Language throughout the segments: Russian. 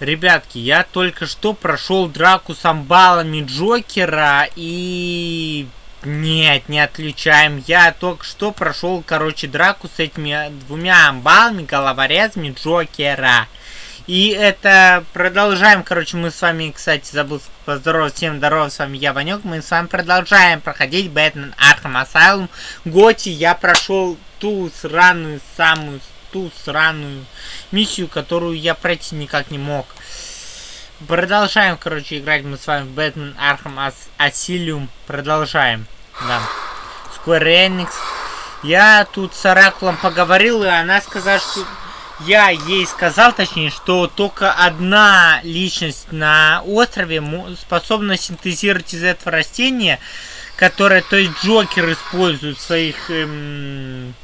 Ребятки, я только что прошел драку с амбалами Джокера и... Нет, не отключаем. Я только что прошел, короче, драку с этими двумя амбалами, головорезами Джокера. И это продолжаем, короче, мы с вами, кстати, забыл поздороваться, всем здорово, с вами я, Ванек, мы с вами продолжаем проходить Batman Arkham Asylum. GOTY я прошел ту сраную самую ту сраную миссию, которую я пройти никак не мог. Продолжаем, короче, играть мы с вами в Batman Arkham Asylum. Продолжаем. Да. Square Enix. Я тут с Оракулом поговорил, и она сказала, что... Я ей сказал, точнее, что только одна личность на острове способна синтезировать из этого растения, которое, то есть Джокер использует в своих эм,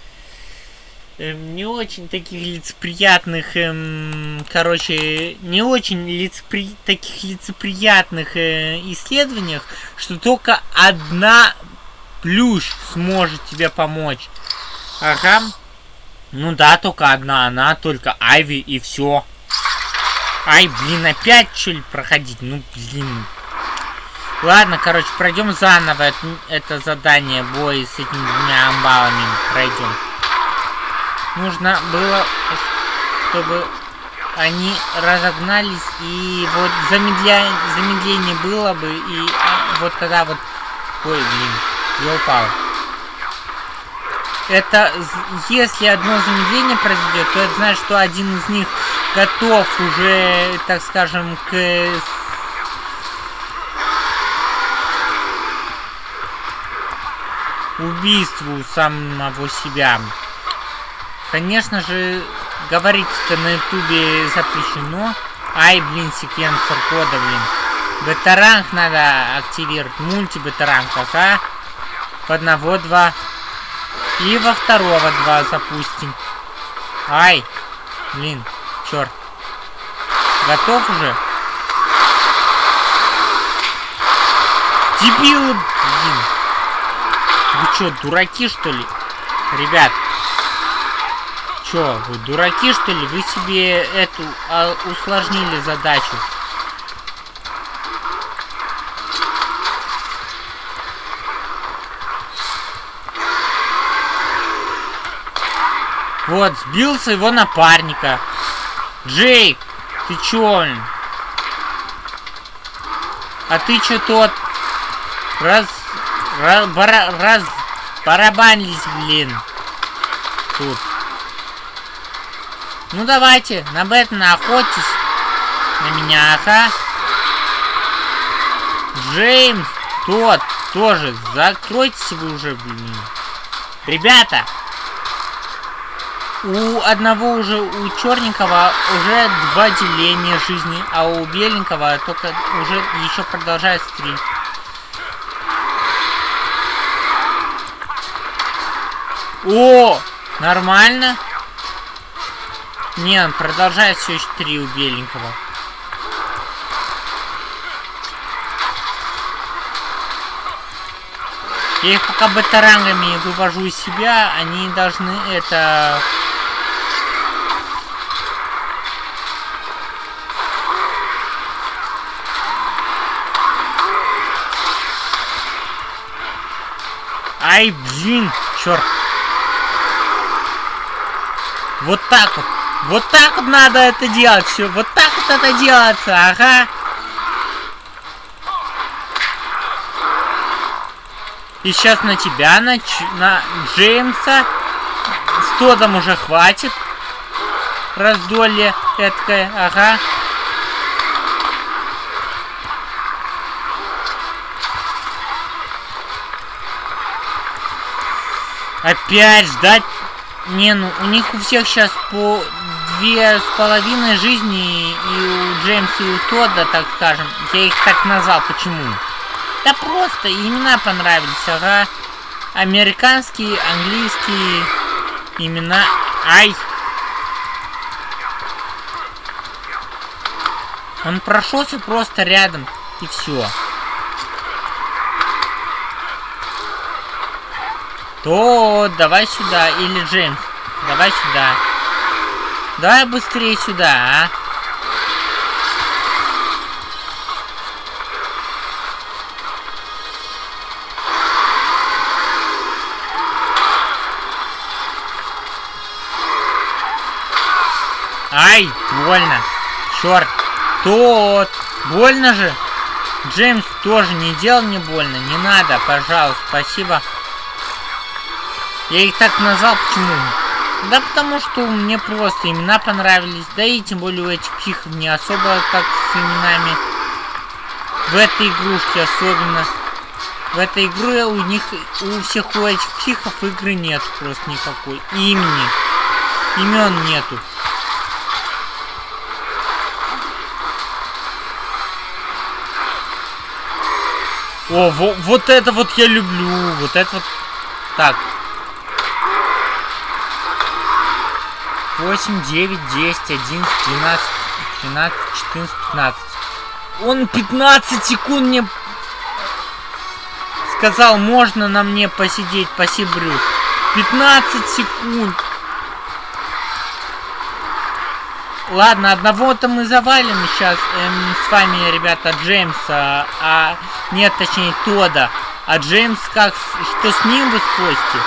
эм, не очень таких лицеприятных, эм, короче, не очень лицепри... таких лицеприятных э, исследованиях, что только одна плюш сможет тебе помочь. Ага. Ну да, только одна она, только Айви и все. Ай, блин, опять что ли проходить? Ну, блин. Ладно, короче, пройдем заново это, это задание бой с этими двумя амбалами. Пройдем. Нужно было, чтобы они разогнались, и вот замедля... замедление было бы, и вот тогда вот... Ой, блин, я упал. Это, если одно замедление произойдет, то это значит, что один из них готов уже, так скажем, к убийству самого себя. Конечно же, говорить-то на ютубе запрещено. Ай, блин, секвенсор кода, блин. Бета-ранг надо активировать. Мульти-бета-ранг, ага. В одного два. И во второго два запустим. Ай, блин, черт. Готов уже? Дебилы, блин. Вы что, дураки, что ли? Ребят, Чё, вы дураки, что ли? Вы себе эту а, усложнили задачу. Вот, сбил своего напарника. Джейк, ты чё? А ты чё тот? Раз... Раз... Бара, раз... Барабанились, блин. Тут. Ну давайте, на Бэтмена охотьтесь. На меня, ага. Джеймс, тот, тоже. Закройтесь вы уже, блин. Ребята, у одного уже, у черненького уже два деления жизни, а у беленького только уже еще продолжается три. О, нормально. Не, он продолжает все еще три у беленького. Я их пока батарангами вывожу из себя, они должны это... Ай, блин, черт. Вот так вот. Вот так вот надо это делать все. Вот так вот это делается, ага. И сейчас на тебя, на, на Джеймса. С Тодом уже хватит. Раздолье эткое, ага. Опять ждать не, ну у них у всех сейчас по две с половиной жизни, и у Джеймса и у Тодда, так скажем. Я их так назвал. Почему? Да просто имена понравились, ага. Американские, английские имена. Ай! Он прошелся просто рядом, и все. То, давай сюда. Или Джеймс, давай сюда. Давай быстрее сюда, а. Ай, больно. Черт. Тот. Больно же. Джеймс тоже не делал мне больно. Не надо, пожалуйста. Спасибо. Я их так назвал, почему? Да потому что мне просто имена понравились. Да и тем более у этих психов не особо так с именами. В этой игрушке особенно. В этой игре у них, у всех у этих психов игры нет просто никакой. Имени. Имен нету. О, во, вот это вот я люблю. Вот это вот. Так. 8, 9, 10, 11, 12, 13, 14, 15. Он 15 секунд мне сказал, можно на мне посидеть. Спасибо, Брюс. 15 секунд. Ладно, одного-то мы завалим сейчас эм, с вами, ребята, Джеймса, а... Нет, точнее, Тода. А Джеймс как... Что с ним вы спросите?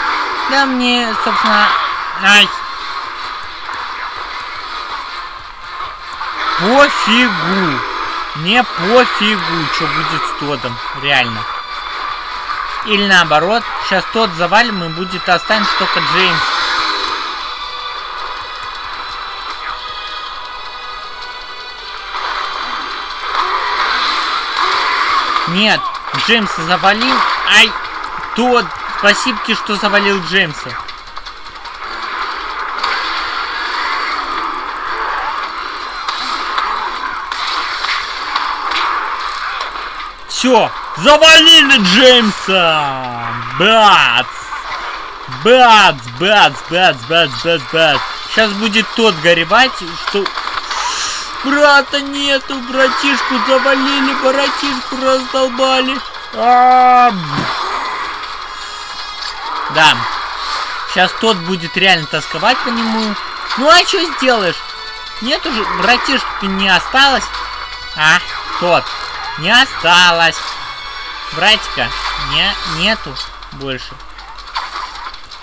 Да мне, собственно... Ай! Пофигу! Мне пофигу, что будет с Тодом. Реально. Или наоборот, сейчас тот завалим и будет останется только Джеймс. Нет, Джеймса завалил. Ай, тот, спасибо, что завалил Джеймса. Все, завалили Джеймса! Бац! Бац, бац, бац, бац, бац, бац. Сейчас будет тот горевать, что Брата нету, братишку завалили, братишку раздолбали. А -а -а. Да. Сейчас тот будет реально тосковать по нему. Ну а что сделаешь? Нет уже, братишки не осталось. А, тот. Не осталось. Братика не, нету больше.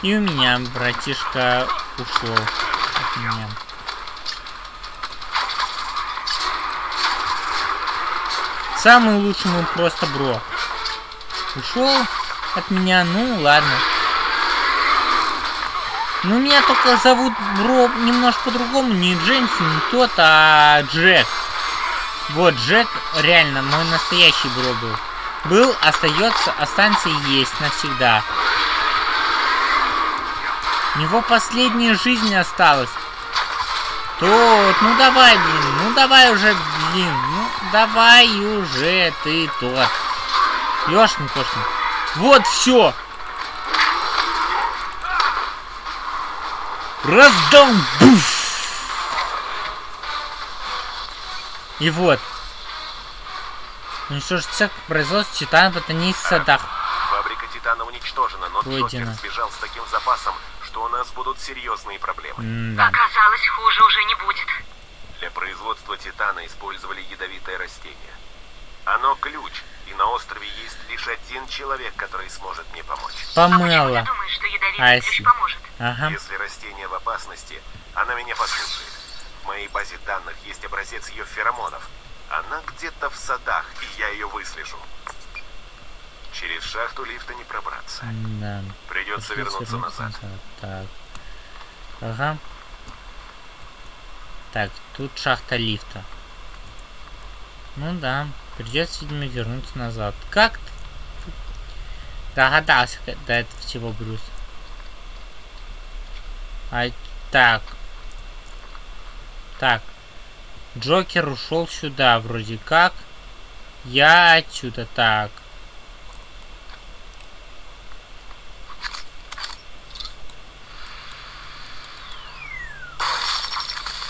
И у меня братишка ушел от меня. Самый лучший мой просто бро. Ушел от меня, ну ладно. Ну, меня только зовут бро немножко по-другому. Не Джеймс, не тот, а Джек. Вот, Джек реально мой настоящий бро был. Был, остается, останется и есть навсегда. У него последняя жизнь осталась. Тот, ну давай, блин, ну давай уже, блин, ну давай уже ты тот. Ёшкин кошкин. Вот все. Раздам. Буф. И вот. Уничтожить цех производства титана в ботанических садах. Фабрика титана уничтожена, но Джокер сбежал с таким запасом, что у нас будут серьезные проблемы. М да. Оказалось, хуже уже не будет. Для производства титана использовали ядовитое растение. Оно ключ, и на острове есть лишь один человек, который сможет мне помочь. Помыла. А думаешь, что ядовитый ключ поможет? Ага. Если растение в опасности, она меня послушает. Моей базе данных есть образец ее феромонов. Она где-то в садах, и я ее выслежу. Через шахту лифта не пробраться. Да. Придется вернуться назад. назад. Так. Ага. Так, тут шахта лифта. Ну да, придется, видимо, вернуться назад. Как ты догадался до этого всего, Брюс? А, так. Так. Джокер ушел сюда, вроде как. Я отсюда, так.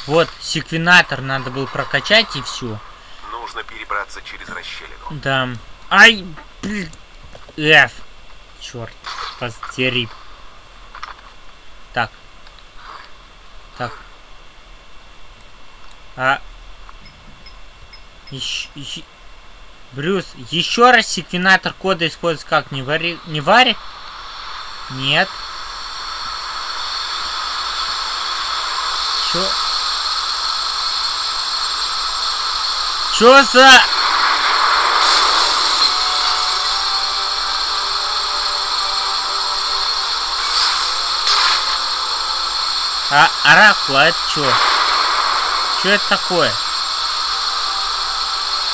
Вот, секвенатор надо было прокачать и все. Нужно перебраться через расщелину. Да. Ай, блин. Черт, постери. Так. Так. А. Еще... Брюс, еще раз секвенатор кода используется как? Не вари... Не вари? Нет. Чё? Чё за... А, оракул, а это чё? Чё это такое?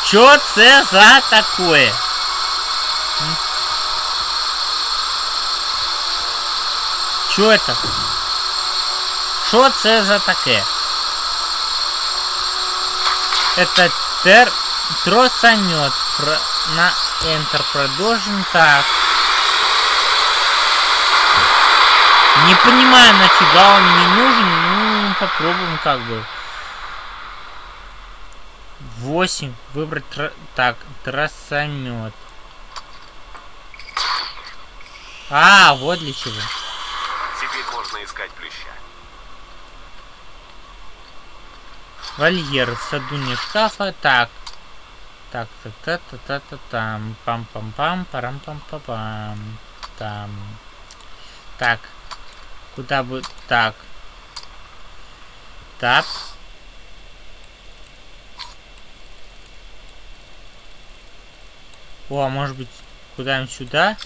Чё це за такое? Чё это? Що це за таке? Это тер... тросанет. Про... На Enter продолжим. Так. Не понимаю, нафига он мне нужен. Ну, попробуем как бы. 8. Выбрать... Тр... Так, тросомет. А, вот для чего. Теперь можно искать плюща. Вольер в саду не шкафа. Так. Так, так, та та та та там. Пам пам пам парам пам па пам. Там. Так. Куда бы. Так. Так. О, а может быть, куда-нибудь сюда?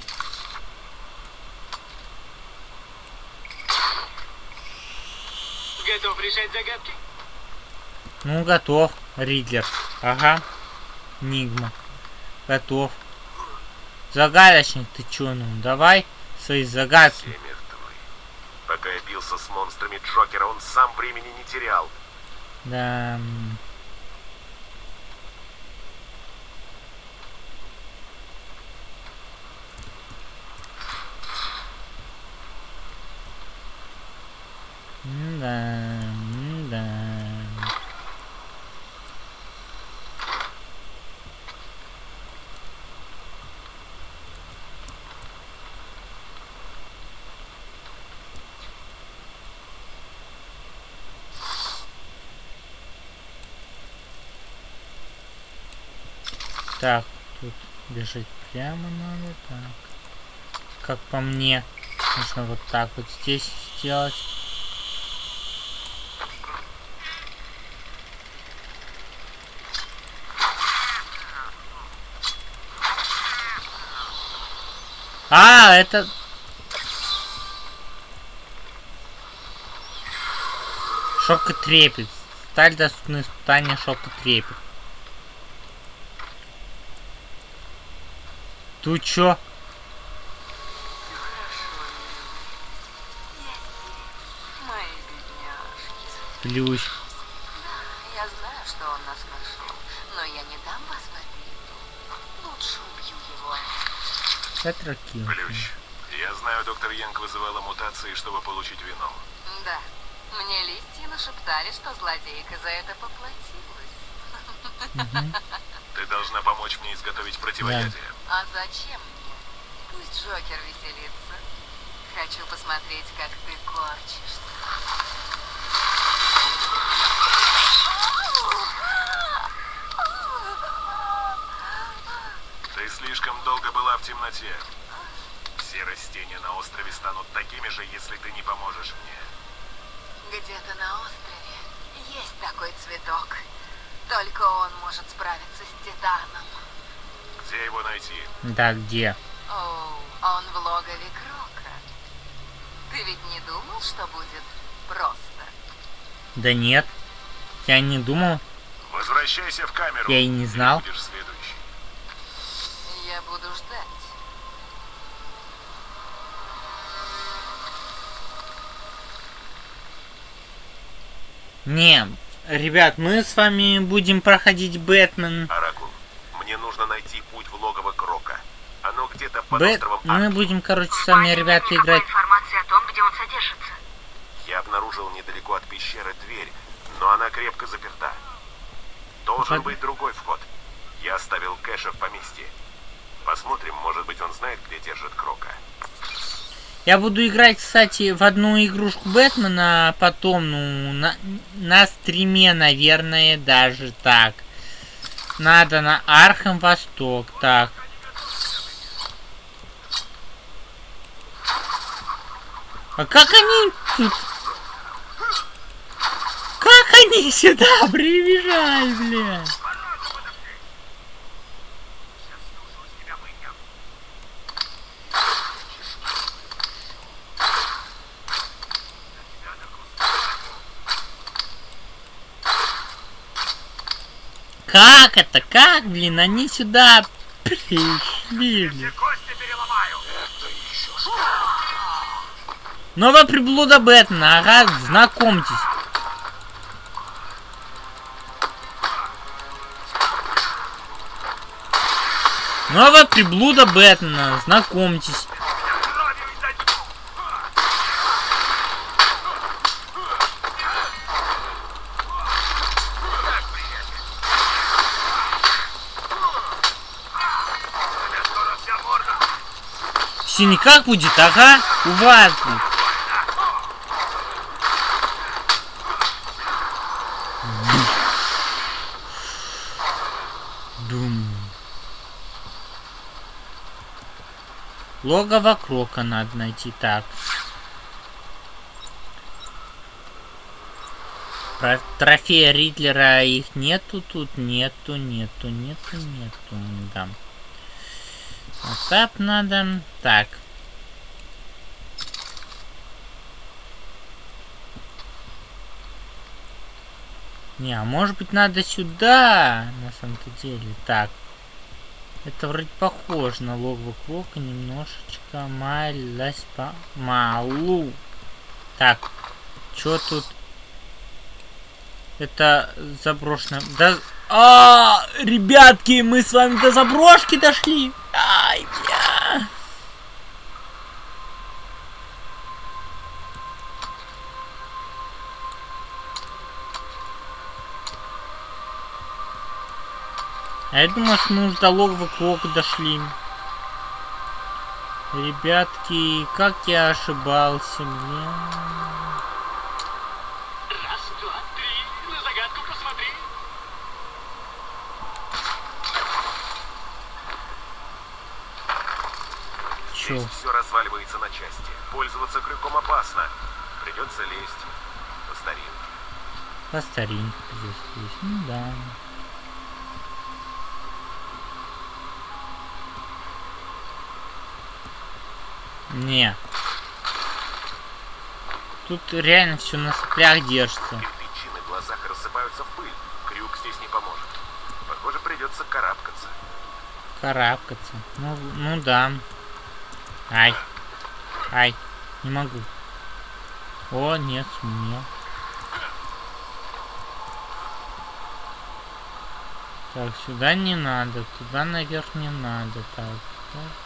Готов решать загадки? Ну, готов, Ридлер. Ага. Нигма. Готов. Загадочник, ты чё, ну, давай свои загадки. Все мертвы. Пока я бился с монстрами Джокера, он сам времени не терял. Да, да. Так, тут бежать прямо надо, так. Как по мне, нужно вот так вот здесь сделать. А, это... Шок и трепет. Сталь доступны испытания шок и трепет. Тут чё? Мои бедняжки. Плющ. Я знаю, что он нас нашел, но я не дам вас в обиду. Лучше убью его. Тетракил. Плющ. Я знаю, доктор Янг вызывала мутации, чтобы получить вино. Да, мне листья нашептали, что злодейка за это поплатилась. Ты должна помочь мне изготовить противоядие. А зачем мне? Пусть Джокер веселится. Хочу посмотреть, как ты корчишься. Ты слишком долго была в темноте. Все растения на острове станут такими же, если ты не поможешь мне. Где-то на острове есть такой цветок. Только он может справиться с Титаном. Где его найти? Да, где? Оу, он в логове Крока. Ты ведь не думал, что будет просто? Да нет. Я не думал. Возвращайся в камеру. Я и не знал. будешь следующий. Я буду ждать. Не, ребят, мы с вами будем проходить Бэтмен. Оракул, мне нужно найти путь в логово Крока. Островом Мы будем, короче, с вами, Парень, ребята, играть. информации о том, где он содержится. Я обнаружил недалеко от пещеры дверь, но она крепко заперта. Должен Под- быть другой вход. Я оставил Кэша в поместье. Посмотрим, может быть, он знает, где держит Крока. Я буду играть, кстати, в одну игрушку Бэтмена, а потом, ну, на, на стриме, наверное, даже так. Надо на Arkham Восток, так. А как они тут... Как они сюда прибежали, блядь? Как это? Как, блин, они сюда пришли? Блин? Новая приблуда Бэтмена, ага, знакомьтесь. Новая приблуда Бэтмена, знакомьтесь. В синяках будет, ага, у вас будет. Логово Крока надо найти так. Про трофея Ридлера их нету тут, нету, нету, нету, нету, да. Вот так надо. Так. Не, а может быть надо сюда, на самом-то деле. Так. Это вроде похоже на логово Крока немножечко. Малась по малу. Так. Чё тут? Это заброшено. Да... А, ребятки, мы с вами до заброшки дошли. Ай, бля. А я думал, что мы уже до логова Крока дошли. Ребятки, как я ошибался, бля. Раз, два, три, на загадку посмотри. Чё? Здесь все разваливается на части. Пользоваться крюком опасно. Придется лезть по старинке. По старинке здесь есть. Ну да. Не. Тут реально все на соплях держится. Кирпичи на глазах рассыпаются в пыль. Крюк здесь не поможет. Похоже, придется карабкаться. Карабкаться. Ну, ну да. Ай. Ай. Не могу. О, нет, сумел. Так, сюда не надо. Туда наверх не надо. Так, так.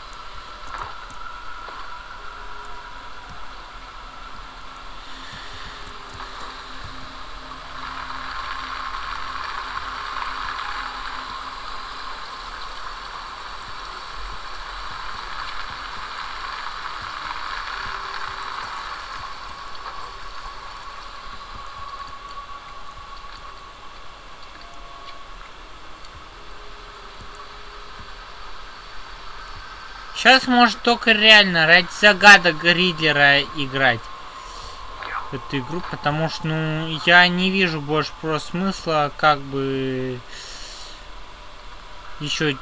Сейчас может только реально ради загадок Ридлера играть эту игру, потому что, ну, я не вижу больше про смысла, как бы еще.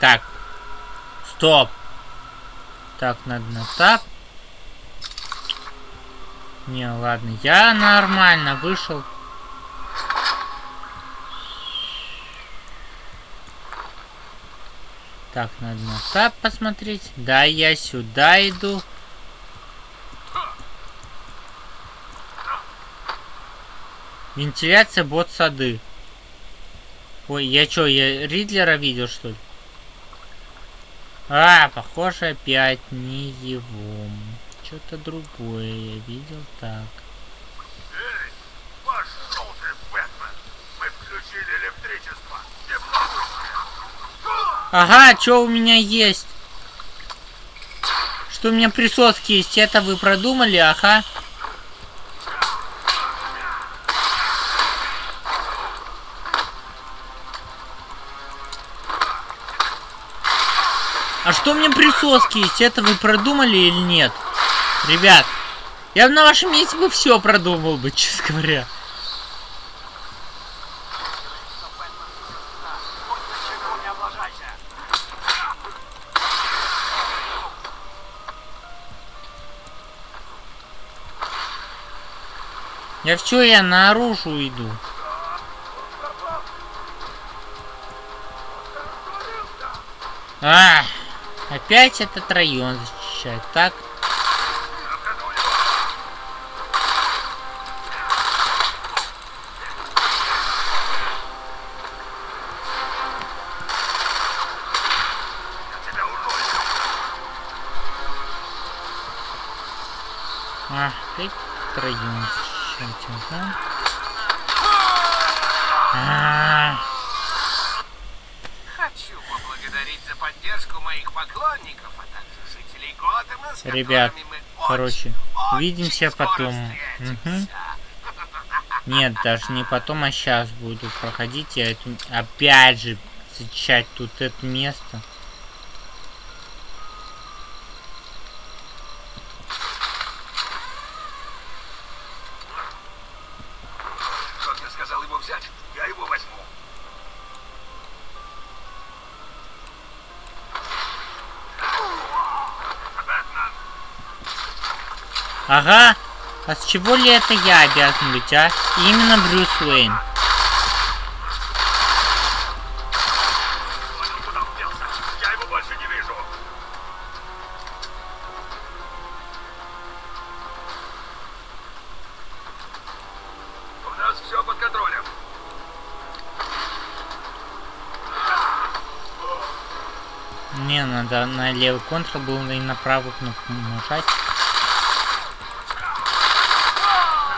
Так, стоп. Так, надо на тап. Не, ладно, я нормально вышел. Так, надо на тап посмотреть. Да, я сюда иду. Вентиляция бот сады. Ой, я чё, я Ридлера видел, что ли? А, похоже, опять не его. Что-то другое я видел так. Ага, что у меня есть? Что у меня присоски есть? Это вы продумали, ага. А что у меня присоски есть? Это вы продумали или нет? Ребят, я бы на вашем месте бы все продумал бы, честно говоря. Да все, я наружу иду. А, опять этот район защищать. Так. А, опять район защищать ага. А, Хочу поблагодарить за поддержку моих поклонников, а также жителей Готэма, с Ребят, мы короче, очень, увидимся потом. встретимся. Нет, даже не потом, а сейчас буду проходить. Я опять же зачищать тут это место. Как я сказал его взять, я его возьму. Ага. А с чего ли это я обязан быть, а? Именно Брюс Уэйн. Не надо на левый контр было и на правую кнопку нажать.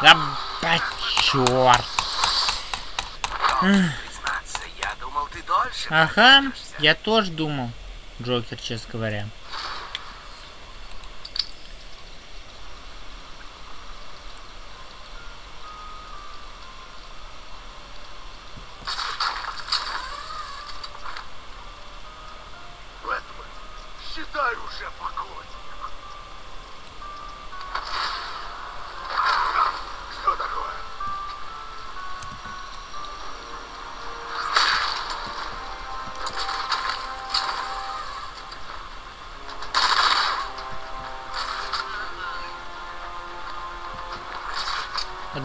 Да, дольше Ага, я тоже думал. Джокер, честно говоря.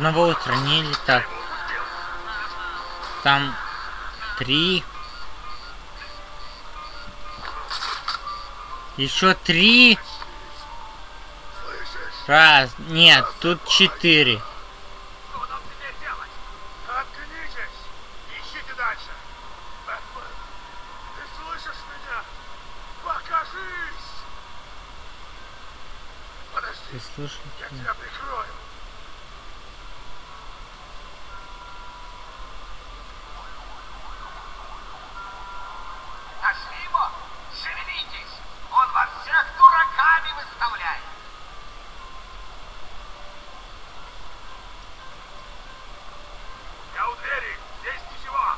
Одного устранили, так. Там три. Еще три. Раз. Нет, тут четыре. Что нам теперь делать? Заткнитесь! Ищите дальше! Бэтмен, ты слышишь меня? Покажись! Подожди, Вы слышите? я тебя прикрою. Нашли его? Шевелитесь! Он вас всех дураками выставляет! Я у двери, здесь ничего.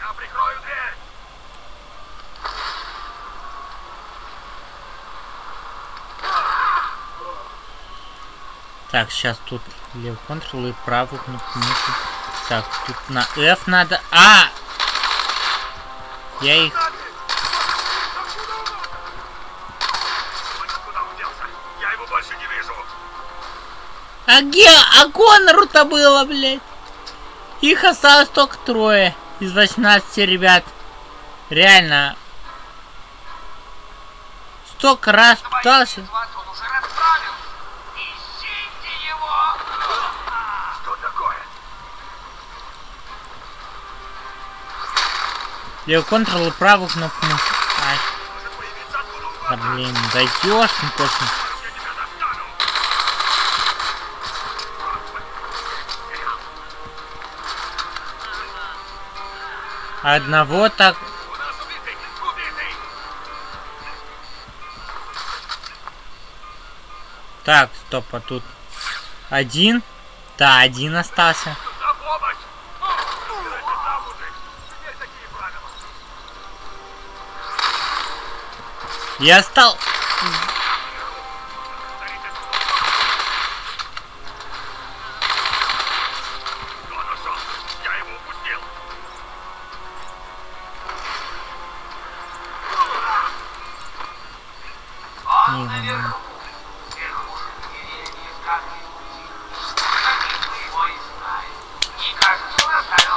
Я прикрою дверь. Так, сейчас тут левый контрол и правую кнопку мыши. Так, тут на F надо. А! Я их. А где? А Конору-то было, блядь. Их осталось только трое из 18 ребят. Реально. Столько раз пытался. Контрол и правую кнопку мыши. Ай, да блин, да ёшкин. Я достану. Одного так. Так, стоп, а тут один. Да, один остался.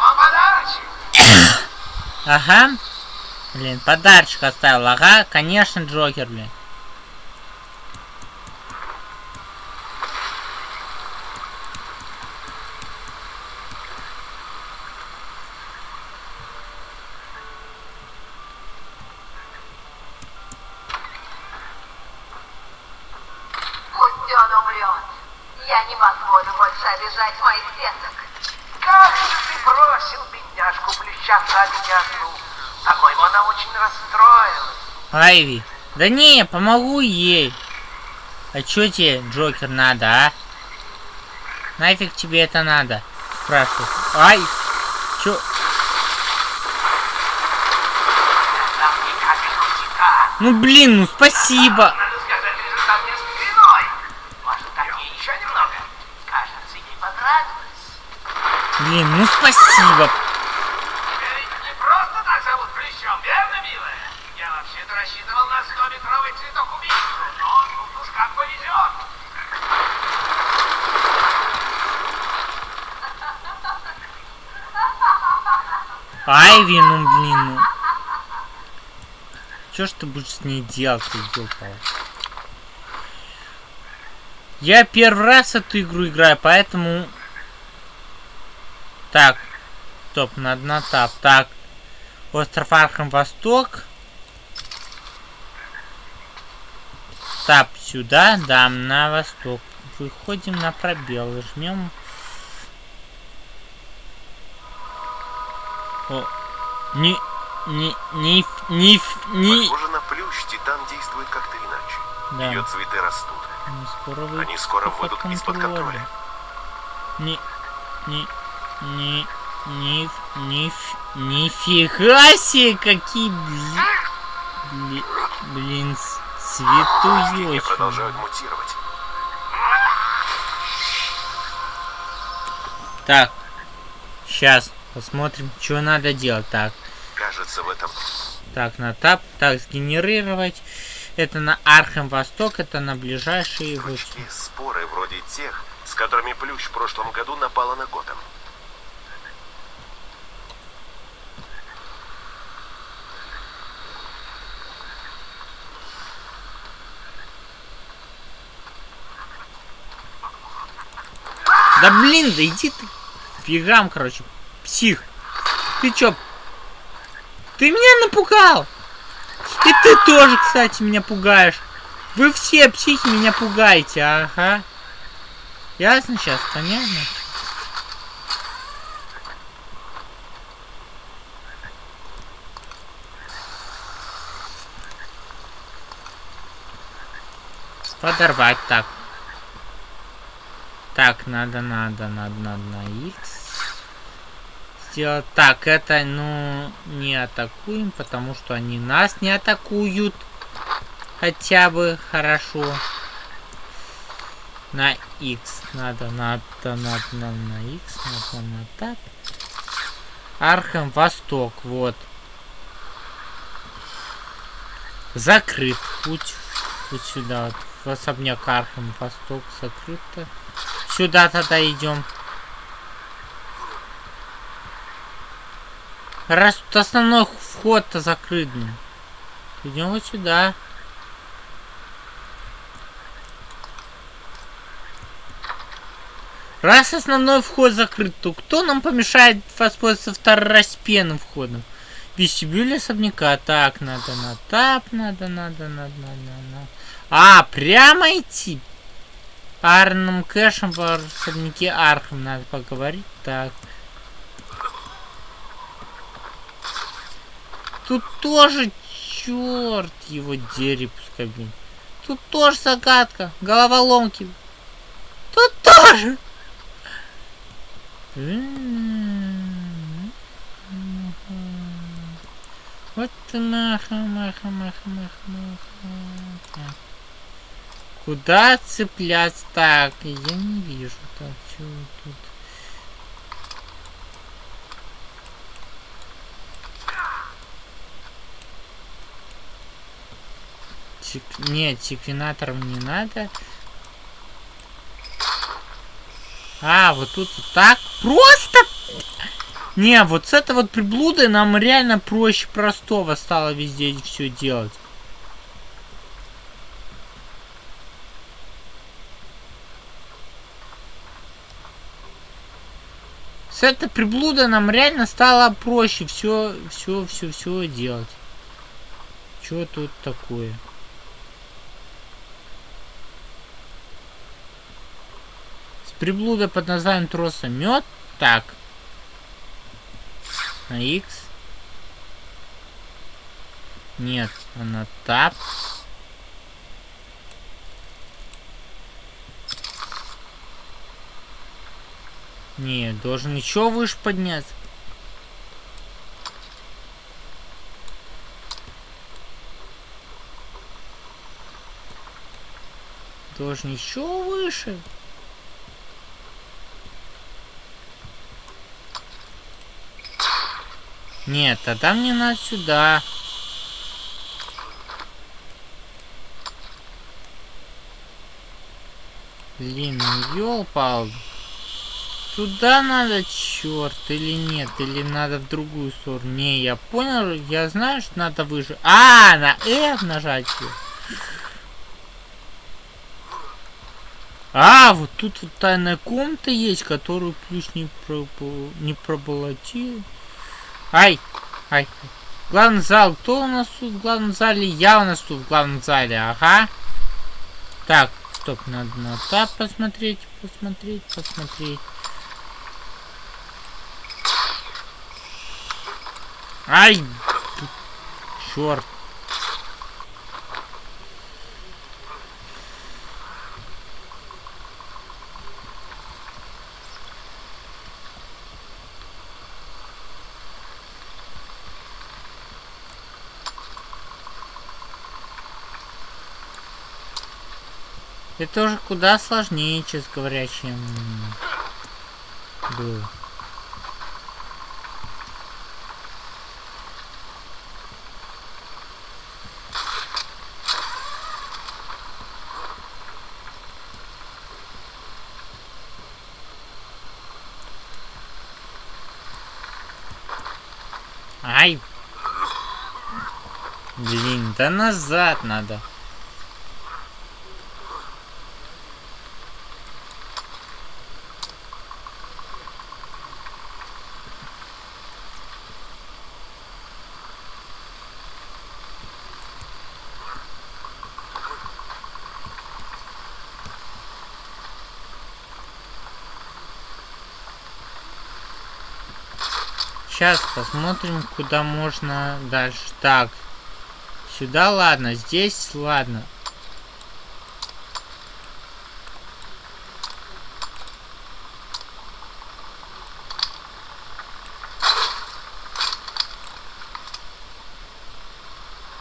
Вам подарочек. Ага. Блин, подарочек оставил. Ага, конечно, Джокер, блин. Пусть он умрет. Я не позволю больше обижать моих деток. Как же ты бросил бедняжку плюща ради одну? По-моему, она очень расстроилась. Айви. Да не, помогу ей. А чё тебе, Джокер, надо, а? Нафиг тебе это надо? Спрашиваю. Ай! Чё? Ну блин, ну спасибо. Надо сказать, лежит там мне спиной. Может, так ей еще немного? Кажется, ей понравилось. Блин, ну спасибо. Тебя ведь не просто так зовут Плющом, верно, милая? Я вообще-то рассчитывал на 100-метровый цветок убийцу, но тут уж как повезет. Айви, ну блин, ну. Чё ж ты будешь с ней делать, ты ёлпала? Я первый раз эту игру играю, поэтому... Так. Стоп, надо на Tab. Так. Остров Arkham Восток. Tab сюда, да, на восток. Выходим на пробел, жмем. О, не, не, не, не, не, Похоже на плющ, титан действует как-то иначе. Да. Ее цветы растут. не скоро вы Они скоро выйдут из-под контроля. Не, не, не, не, не, нифига себе, какие, бли, бли- блин, Растения цветуёчки. продолжают мутировать. Так, сейчас посмотрим, что надо делать. Так, Кажется, в этом так, на тап, так, сгенерировать. Это на Архем Восток, это на ближайшие вот. пучки споры вроде тех, с которыми плющ в прошлом году напала на Готэм. Да блин, да иди ты фигам, короче. Псих. Ты чё? Ты меня напугал. И ты тоже, кстати, меня пугаешь. Вы все психи меня пугаете, ага. Ясно сейчас, понятно? Подорвать так. Так, надо, надо, надо, надо на X сделать. Так, это, ну, не атакуем, потому что они нас не атакуют. Хотя бы хорошо. На X надо, надо, надо, надо на X, надо на так. Arkham Восток, вот. Закрыт путь. Вот сюда, вот, в особняк Arkham Восток закрыто. Сюда тогда идем. Раз тут основной вход-то закрыт. Идем вот сюда. Раз основной вход закрыт, то кто нам помешает воспользоваться второстепенным входом? Вестибюль особняка. Так, надо на тап, надо, надо, надо, надо, надо. А, прямо идти? Арным кэшем в особняке Архам надо поговорить. Так. Тут тоже черт его дери пускай, блин. Тут тоже загадка. Головоломки. Тут тоже. Вот маха, маха, маха, маха, маха. Куда цепляться? Так, я не вижу. Так, что тут? Тик... Нет, секвенатором не надо. А, вот тут вот так. Просто! Не, вот с этой вот приблудой нам реально проще простого стало везде все делать. С этой приблудой нам реально стало проще все, все, все, все делать. Что тут такое? С приблудой под названием троса мед. Так. На X. Нет, она тап. Не, должен еще выше подняться. Должен еще выше. Нет, тогда мне надо сюда. Блин, ну ёлпал. Туда надо, черт, или нет, или надо в другую сторону. Не, я понял, я знаю, что надо выше. А, на F нажать. А, вот тут вот тайная комната есть, которую плюс не, про, не проболотил. Ай, ай. Главный зал. Кто у нас тут в главном зале? Я у нас тут в главном зале. Ага. Так, стоп, надо на тап посмотреть, посмотреть, посмотреть. Ай! Черт. Это уже куда сложнее, честно говоря, чем было. Ай! Блин, да назад надо. Сейчас посмотрим, куда можно дальше. Так. Сюда ладно, здесь ладно.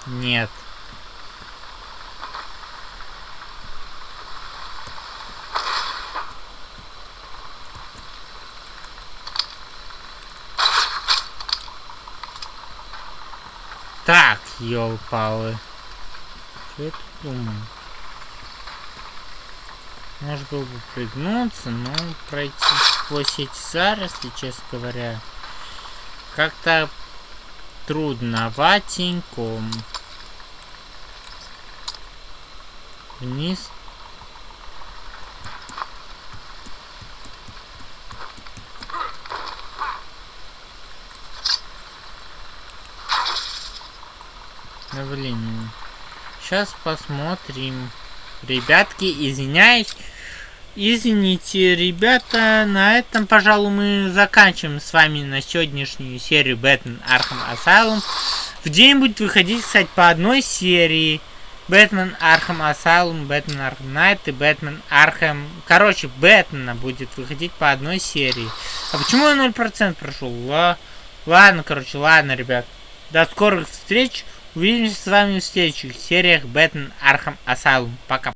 Нет. Так, ёлпалы. Что я тут думаю? Можно было бы пригнуться, но пройти сквозь эти заросли, честно говоря, как-то трудноватенько. Вниз. Блин. Сейчас посмотрим. Ребятки, извиняюсь. Извините, ребята, на этом, пожалуй, мы заканчиваем с вами на сегодняшнюю серию Бэтмен Arkham Asylum. В день будет выходить, кстати, по одной серии. Бэтмен Arkham Asylum, Бэтмен Arkham Knight и Бэтмен Arkham... Короче, Бэтмена будет выходить по одной серии. А почему я 0% прошел? Ла... Ладно, короче, ладно, ребят. До скорых встреч. Увидимся с вами в следующих сериях Бэтмен Arkham Asylum. Пока.